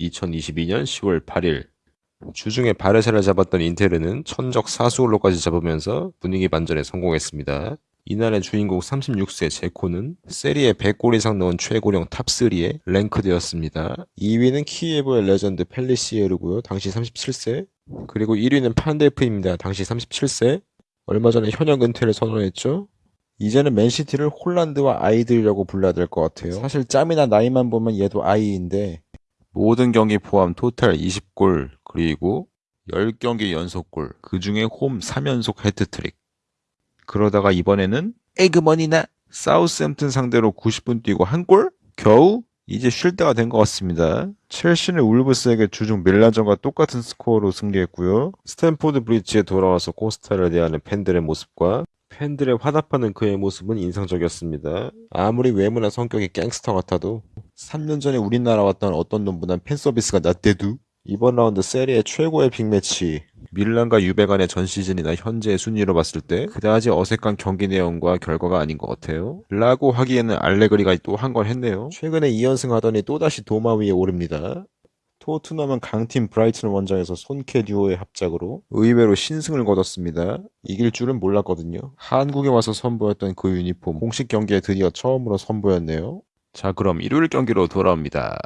2022년 10월 8일 주중에 바르샤를 잡았던 인테르는 천적 사수올로까지 잡으면서 분위기 반전에 성공했습니다. 이날의 주인공 36세 제코는 세리에 100골 이상 넣은 최고령 top3에 랭크되었습니다. 2위는 키예보의 레전드 펠리시에르고요. 당시 37세. 그리고 1위는 판데프입니다. 당시 37세. 얼마 전에 현역 은퇴를 선언했죠. 이제는 맨시티를 홀란드와 아이들이라고 불러야 될 것 같아요. 사실 짬이나 나이만 보면 얘도 아이인데 모든 경기 포함 토탈 20골 그리고 10경기 연속골 그 중에 홈 3연속 헤트트릭 그러다가 이번에는 에그머니나 사우스햄튼 상대로 90분 뛰고 한 골? 겨우 이제 쉴 때가 된 것 같습니다. 첼시는 울브스에게 주중 밀란전과 똑같은 스코어로 승리했고요. 스탠포드 브리지에 돌아와서 코스타를 대하는 팬들의 모습과 팬들의 화답하는 그의 모습은 인상적이었습니다. 아무리 외모나 성격이 갱스터 같아도 3년 전에 우리나라 왔던 어떤 놈보단 팬 서비스가 낫대도 이번 라운드 세리의 최고의 빅매치 밀란과 유베 간의 전 시즌이나 현재의 순위로 봤을 때 그다지 어색한 경기 내용과 결과가 아닌 것 같아요. 라고 하기에는 알레그리가 또한건 했네요. 최근에 2연승 하더니 또다시 도마 위에 오릅니다. 토트넘은 강팀 브라이튼 원정에서 손캐 듀오의 합작으로 의외로 신승을 거뒀습니다. 이길 줄은 몰랐거든요. 한국에 와서 선보였던 그 유니폼 공식 경기에 드디어 처음으로 선보였네요. 자 그럼 일요일 경기로 돌아옵니다.